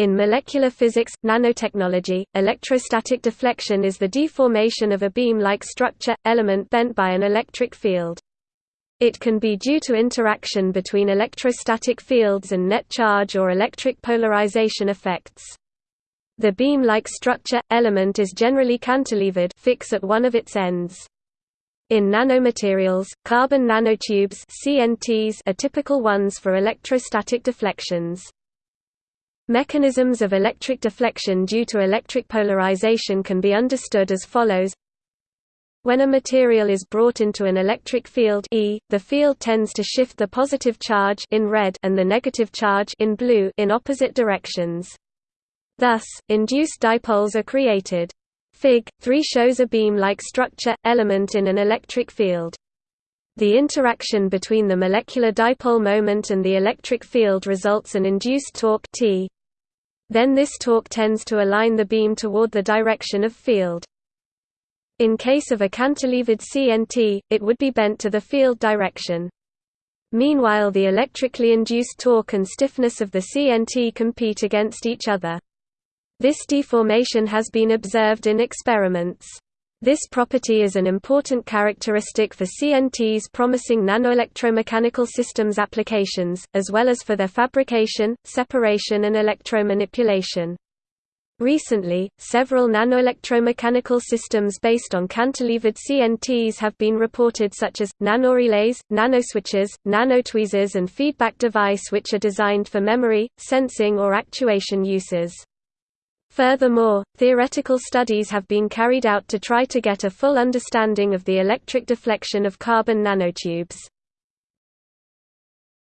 In molecular physics, nanotechnology, electrostatic deflection is the deformation of a beam-like structure, element bent by an electric field. It can be due to interaction between electrostatic fields and net charge or electric polarization effects. The beam-like structure, element is generally cantilevered fix at one of its ends. In nanomaterials, carbon nanotubes CNTs are typical ones for electrostatic deflections. Mechanisms of electric deflection due to electric polarization can be understood as follows when a material is brought into an electric field E, the field tends to shift the positive charge in red and the negative charge in blue in opposite directions. Thus, induced dipoles are created. Fig. 3 shows a beam-like structure, element in an electric field. The interaction between the molecular dipole moment and the electric field results an induced torque T. Then this torque tends to align the beam toward the direction of field. In case of a cantilevered CNT, it would be bent to the field direction. Meanwhile the electrically induced torque and stiffness of the CNT compete against each other. This deformation has been observed in experiments. This property is an important characteristic for CNT's promising nanoelectromechanical systems applications, as well as for their fabrication, separation and electromanipulation. Recently, several nanoelectromechanical systems based on cantilevered CNTs have been reported such as, nanorelays, nanoswitches, nanotweezers and feedback device which are designed for memory, sensing or actuation uses. Furthermore, theoretical studies have been carried out to try to get a full understanding of the electric deflection of carbon nanotubes.